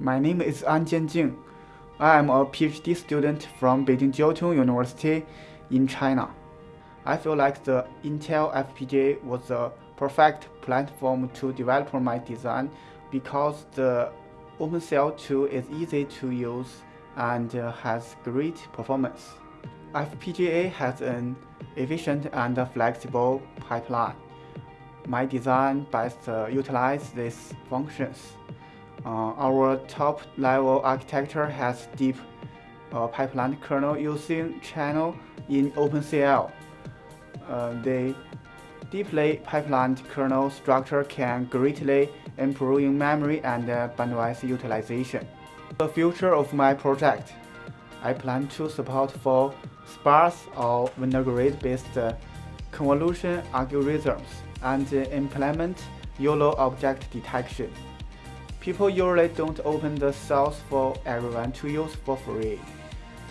My name is An Jianjing. I am a PhD student from Beijing Jiaotong University in China. I feel like the Intel FPGA was the perfect platform to develop my design because the OpenCL tool is easy to use and has great performance. FPGA has an efficient and flexible pipeline. My design best utilizes these functions. Uh, our top-level architecture has deep uh, pipeline kernel using channel in OpenCL. Uh, the deeply pipelined kernel structure can greatly improve memory and bandwidth utilization. The future of my project, I plan to support for sparse or Winograd-based convolution algorithms and implement YOLO object detection. People usually don't open the source for everyone to use for free.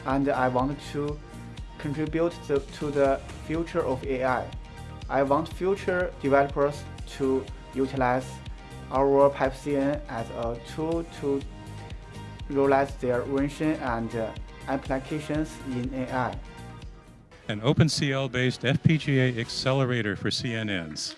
And I want to contribute the, to the future of AI. I want future developers to utilize our PipeCNN as a tool to realize their vision and uh, applications in AI. An OpenCL-based FPGA accelerator for CNNs.